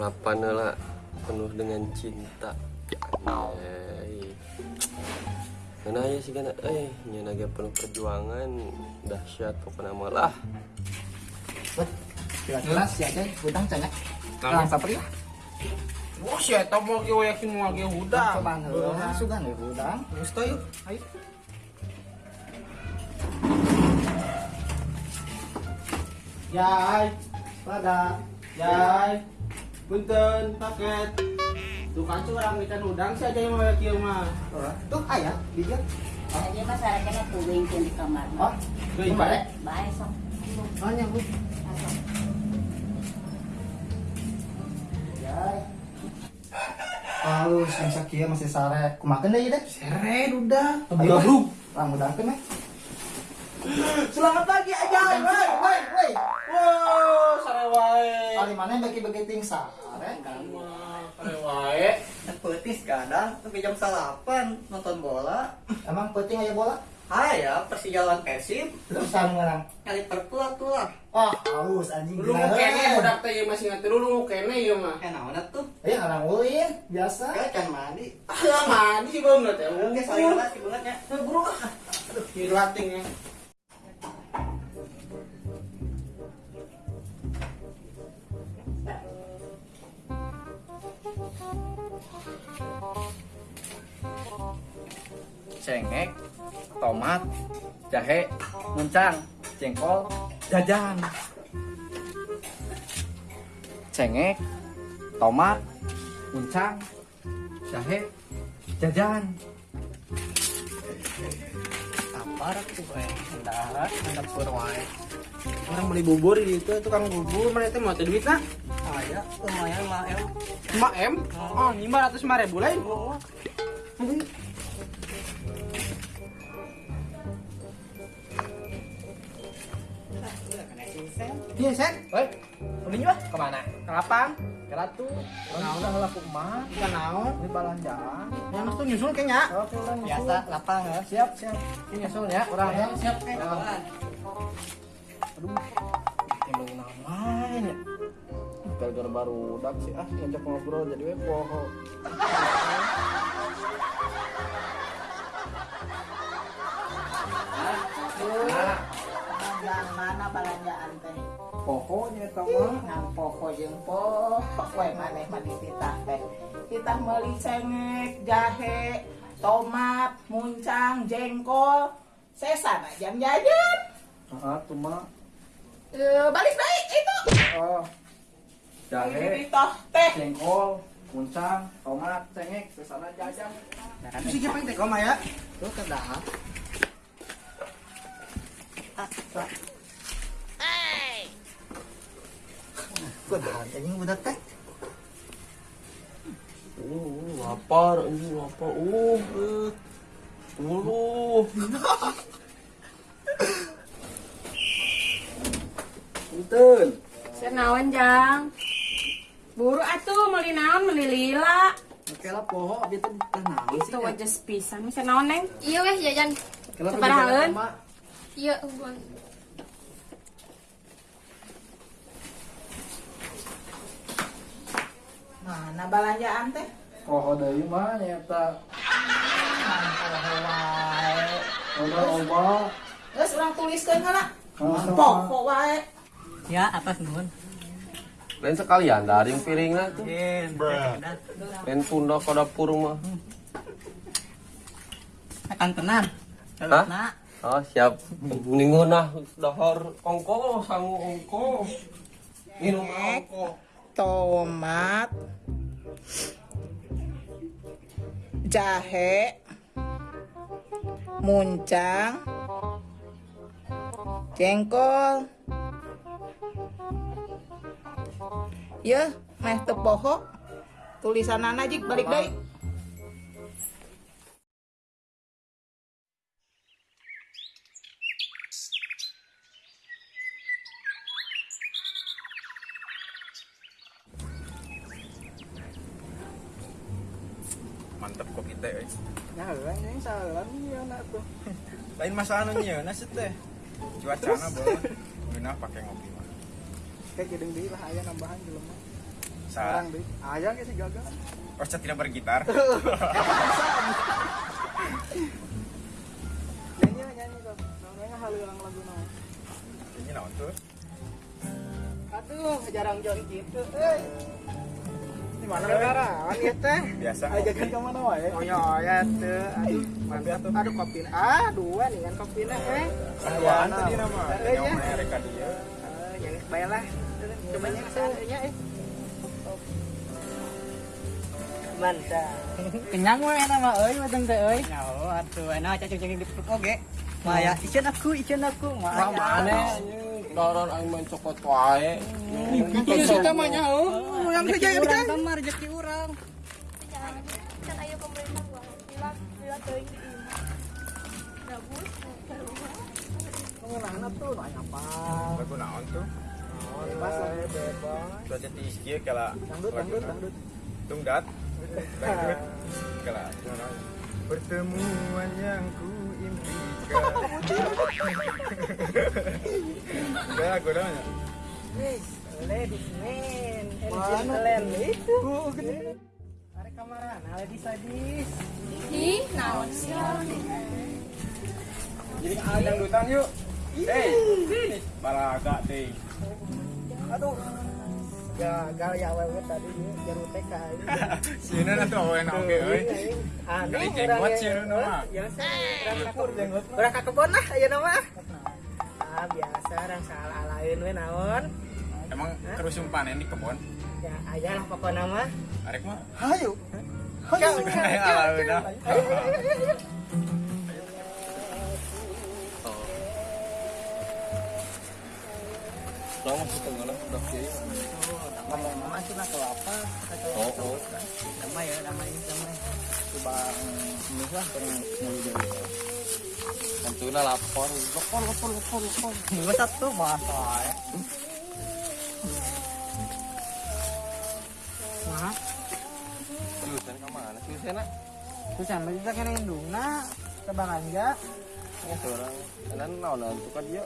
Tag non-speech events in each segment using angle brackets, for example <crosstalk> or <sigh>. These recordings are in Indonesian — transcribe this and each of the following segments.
harapan lah penuh dengan cinta. Karena ya sih kan? Eh nya naga penuh perjuangan. Dahsyat pokoknya malah jelas ya aja udang canya Lang sapri ya. Wah, sih, eta mau ge yakin mau ge udah. coba heula sugan ya udang. Teh yuk. Ayo. Yai, pada, yai, punten, paket. Tuh kan curang ikan udang sih aja yang mau kieu mah. tuh ayah bijak Jadi masyarakatnya tuwing di kamar. oh Kumaha, bae. Baik sok. hanya bu Halus, yang sakia masih sare. Kumakan deh deh. Seret udah. Ayo. Gabruk. Lang udah kan Selamat pagi aja. Woi, woi, woi. Wow, sare wae. Kali mana bagi-bagi ting sare? Sare wae. Petis kadang tapi jam salapan nonton bola Emang penting aja bola? Aya Persija lawan Persib Terus sang ngarang. kali perpul tuh lah Ah, haus anjing. Lu gila, kene eh. budak teh ieu masih ngerti lu kene ieu mah. eh naon tuh Eh, ngarang ulin, biasa. ya can mandi Ah, mandi sih belum teh. oke saling banget sih banget ya Buru ah. Aduh, dilating ya. Cengek tomat jahe muncang jengkol jajan. Cengek tomat muncang jahe jajan. Apa tuh eh. Hendak hendak wae. Orang beli bubur di itu tukang bubur mana itu mau teh duit nah? aya lumayan lah em 5 M? Oh, 500 ribu lain. Iya, Sen. Woi, udah juga ke mana? Ke lapang. Ke Ratu. Nah, udah laku mah. Ikan naon? Ini balanjaan. Yang tuh nyusul kayaknya. Oke, biasa lapang ya. Siap, siap. Ini nyusul ya, orang ya. Siap, Ya. Aduh. Timbul namanya. Gara-gara baru udah sih ah ngajak ngobrol jadi we poho. Belanjaan mana belanjaan teh? Pohonya eta mah. Ngan poho jeung poho, we maneh mah dititah teh. Titah meuli cengek, jahe, tomat, muncang, jengkol. Sesan aja jajan. Ah, tuh mah. Eh, balik baik itu. Oh. Jahe, ditah teh. jengkol, muncang, tomat, cengek, sesana jajan. Itu sih jepang teh koma ya. Tuh kedah. Kudahan anjing budak teh. uh lapar anjing lapar uh. Uluh. Punten. Senawan jang. Buru atuh meuli naon meuli lila. Oke lah poho abi teh naon sih. Itu wajah pisan. Senawan neng? Iya weh jajan. Kalau Sabarahaeun? Iya hubungan. Mana belanjaan teh? Poho deui mah nyata. Udah oba. Geus urang tuliskeun heula. Langsung Poho wae. Ya, atas nuhun. Lain sekalian daring piringnya tuh. Lain tunda ke dapur mah. Akan tenang. Hah? Oh siap. Mendingan nah dahar ongko sangu ongko. Minum ongko. tomat, jahe, muncang, jengkol. Ya, meh teu poho. Tulisan aja balik deui. Mantep kok kita eh. Ya, yang salah nih anak tuh. Lain masalah nyeuna sih teh. Cuacana boleh. Geuna pakai ngopi mah. Kayak gedeng deui lah aya nambahan jelema. Sekarang deh. Ayang sih gagal. Orsa tidak bergitar. <laughs> Nyanyi nyanyi kok. Namanya halu yang lagu naon. Ini naon tuh? Aduh, jarang join gitu. Eh. Mana negara? Ini teh. Biasa. Ajakan ke mana wae? Oh ya, ya tuh. Aduh, mantap. Aduh, kopi. Ah, dua nih kan kopinya eh. Apaan tadi nama? Eh, Yang ya. mereka dia. Eh, yang baiklah. Coba yang seandainya eh. Mantap. Kenyang mah nama euy mateng teh euy. Ya, atuh enak cacing cacing di perut oge. Maya, ican aku, ican aku. Wah mana Doron ang main cokot wae. Itu kita mah nyaho. Yang kerja kita. urang kamar rezeki urang. Jangan kan ayo pemerintah bilang bilang. Mengenana tuh apa? Naon tuh? Bebas lah, bebas. Cuaca tinggi kieu kala. Dangdut, dangdut, dangdut. Tungdat. Dangdut. Kala. Pertemuan yang ku impikan. Ladies man, and gentlemen itu. Tarik kamaran, ladies ladies. Ih, naon sih? Jadi ada dangdutan yuk. Hey, sini. Balaga teh. Aduh. Ya, gal ya wewe tadi ya, jaru TK ini. Sini nanti awen oke euy. Aneh Kali jenggot sih lu nama. Ya, kakek jenggot. Kakek kebon lah aya nama. Ah, biasa orang salah lain we naon. Emang terus panen di kebun? Ya, aya lah pokoknya mah. Arek mah. Hayu. Udah. Lang masih tengah lah udah. Mama sih nak apa? Oh, oh. Damai ya, damai, damai. Coba lah pengen mulai dari. Lapor, lapor, lapor, lapor, lapor. Dua satu bahasa ya. Jurusan nak? susah kita kena indungna ke Banganja. Ya seorang. Kan naon tuh kan dia.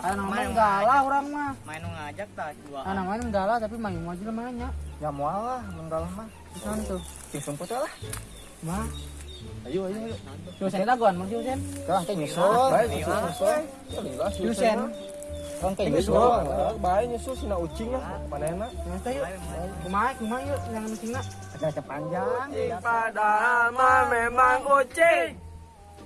Anak main galah orang mah. Main ngajak tak dua. Anak main galah tapi main mau aja namanya. Ya mau lah, menggalah mah. Bisa tuh. Sing sumput lah. Mah, Ayo, ayo, ayo. Yusen laguan mah Yusen. Kah teh nyusul. Nyusul, Yusen. Orang teh Nyusul. Baik, nyusul sina ucing lah. Yuk. Kumaha, kumaha yuk yang pentingna. Ada panjang. Padahal mah memang ucing.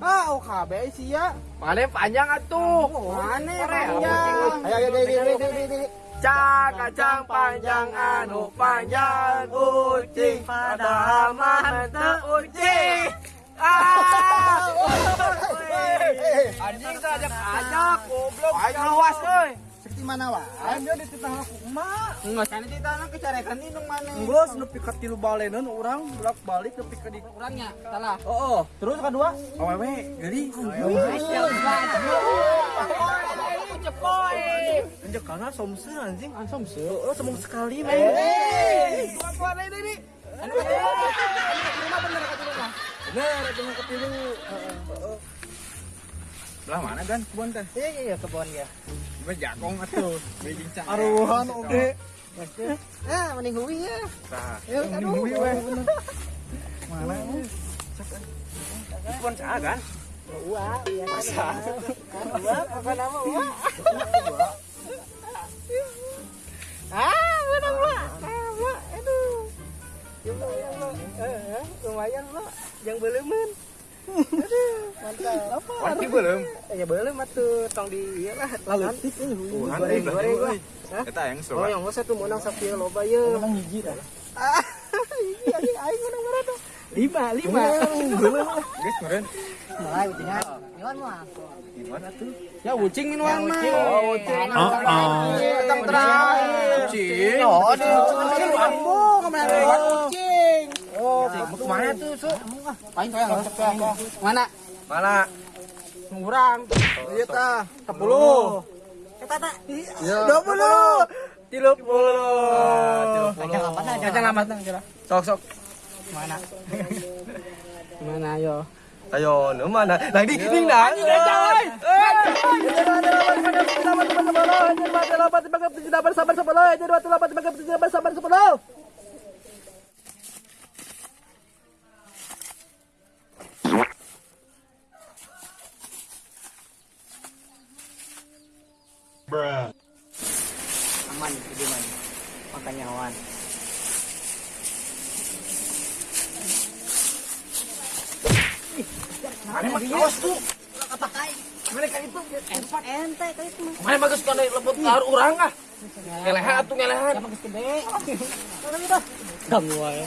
Ah, OKB sih ya. Mana panjang atuh? Mana panjang? Ayo ayo deh deh. Cak kacang panjang anu panjang ucing padahal mah teu ucing. Ah! <laughs> Anjing sajak ajak goblok awas euy. Mana wah? Anjir di titah aku emak. Enggak sana di tanah kecarekan indung mana. Geus nepi ka tilu baleneun urang bolak balik nepi ka di urangnya. Salah. Oh, oh. Terus kedua? Awewe, geuli. Cepoy. Anjir kana somse anjing. Ah, somse. Oh, sekali men. Eh. Kuat ini ini. Anu rumah bener ka tilu mah. Bener, bener ka tilu. Belah mana kan kebun teh? Iya iya iya kebon ya. Jakong atuh. Aruhan oke. Ah, mending hui ya. Tah. Yuk, aduh. Mana? Kebun cah kan? Ua, biasa. Ua, apa nama Ua? Ah, mana Ua? Ah, Ua, aduh. Ya Allah, ya Allah. Eh, lumayan Ua, yang belemen. Mantap. Belum? Eh, Ya belum atuh, tong di ieu lah. Lalu ini. Goreng, lah. Eta yang Oh, yang menang loba ye. Menang hiji dah. Ah, hiji <laughs> aing aing menang berapa? Lima, lima. Geus meureun. Mulai mah. Gimana tuh? Ya ucing minuan mah. Oh, ucing. Tentang terakhir. Ucing. Oh, ucing kemarin ucing. Oh, ke mana tuh, Su? Paling kaya Mana? Mana? Ngurang. Iya tah. 10. Eta. Iya. 20. 30. Kacang apa dah? Kacang apa? Sok sok. Mana? Mana ayo? Ayo, nu mana? Nah, di ding dah. Coy. Aman, itu man. Makanya awan. Mana mah kaos tuh. Mana kan itu? Ente kayak itu. Mana bagus kan lebut lahar urang ah. Ngelehan atuh ngelehan. Bagus gede. Mana kita? Ganggu aja.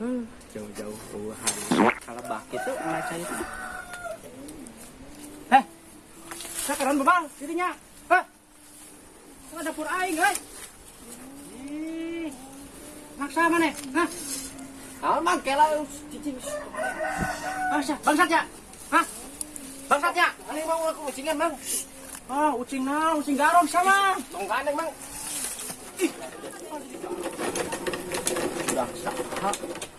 Hmm, jauh-jauh Tuhan. Kalau bak itu cai itu. Heh. Sekarang bebal dirinya. Heh. Kok dapur aing, guys? Maksa mana? Hah? Alman kela cicing. Bangsa, bangsat ya? Hah? Bangsat ya? Ini mau aku ucingan, Bang. Ah, ucing na, ucing garong sama. Tong gandeng, Bang. Ih. Udah sah.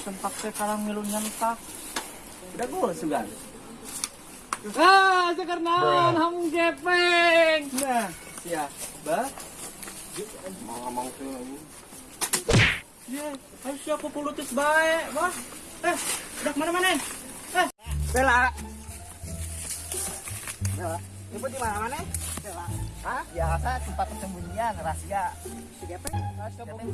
Sempak sekarang milu nyentak. Udah gol sugan. Ah, sekarang hamung gepeng. Nah, siapa? Mau ngomong tuh lagi. Ya, harus aku pulutus baik, Bang. Eh, udah mana-mana? Eh, Bella. Bella, ibu di mana-mana? Bella. Hah? Biasa tempat persembunyian rahasia. Si Gepeng, rahasia Gepeng.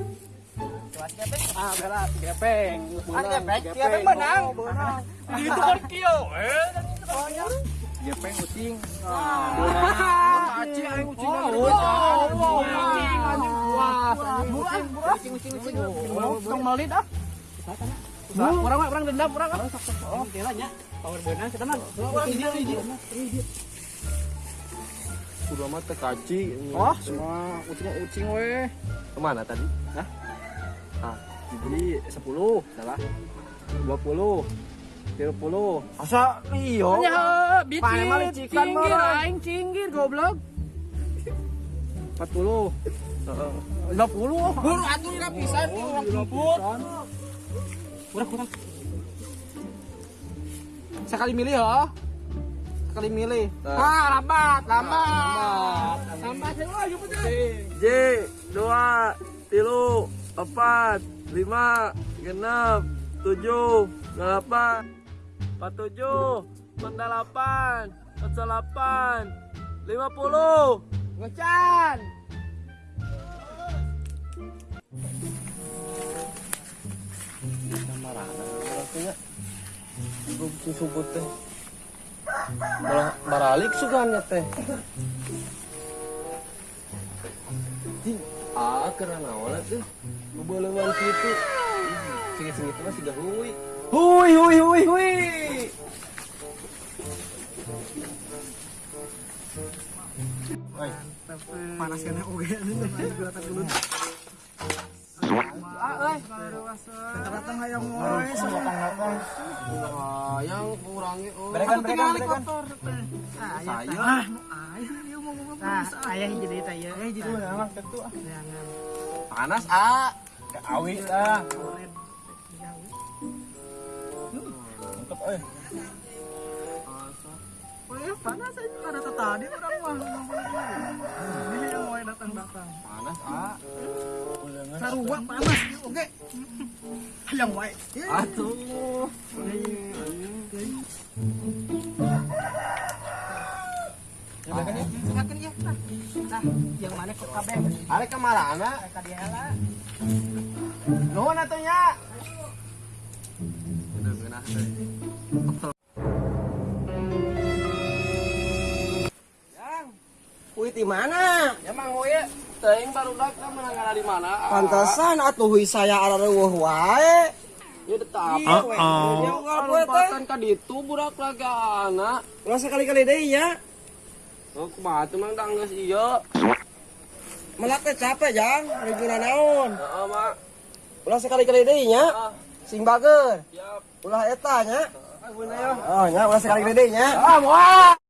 Ah, si Gepeng. Ah, Gepeng, menang. Menang. <laughs> Itu kan Kio. Eh, Gepeng ucing. Ah, Aci aing ucing. Oh, ucing. Ucing, ucing, ucing. Tong malit ah. Orang orang orang dendam orang ah. Oh, kira nya. Power beunang kita mah. Orang hiji hiji. Udah mah teh kaci. Oh, semua ucing-ucing weh. Ke mana tadi? Hah? Ah, jadi 10, salah. 20. 30. Asa iyo. Ya, bitin. Cinggir aing cinggir goblok. 40. 50. Buru atuh ira pisan orang jemput. Kurang kurang. Sekali milih ya. Sekali milih. Ah, lambat, lambat. Lambat. Oh, jemput J, dua, tilu, empat, lima, genap, tujuh, delapan, empat tujuh, empat delapan, empat delapan, lima puluh. Ngecan. Artinya, gue susu teh. Malah baralik teh. Ah karena naon tuh. Bebelewan kitu. Sing-sing itu mah sudah hui. Hui hui hui hui. Panas kan oge ini geratak dulu. Ah, hayang Ah, yang kurangi oh. Berekan, berekan, berekan. Saya. Ah, ayah mau. Nah, ayah ya. Eh, dulu mah tentu ah. Panas ah. Mantap euy. Oh ya, panas aja ada tadi orang mah ngomong Ini yang mau datang-datang. Panas ah. Sarua panas oke. Hayang wae. Atuh. Silakan ya. Nah, yang mana kok kabeh? Arek ka marana? Ka dia lah. Nuhun. Udah teh. Wih di mana? Ya mang teuing baru dak menangana di mana? Pantesan atuh saya ada reueuh wae. Ya tetap. Iya, teh. Lompatan ka ditu budak lagana. Ulah sekali-kali deui nya. Oh, kumaha tuh mang dang geus ieu. Melak teh capek jang, riguna naon. Heeh, Mak. Ulah sekali-kali deui nya. Ah, Sing bager. siap. Ulah eta nya. Ah, ya. Oh ulah sekali-kali deui nya. Ah, moal.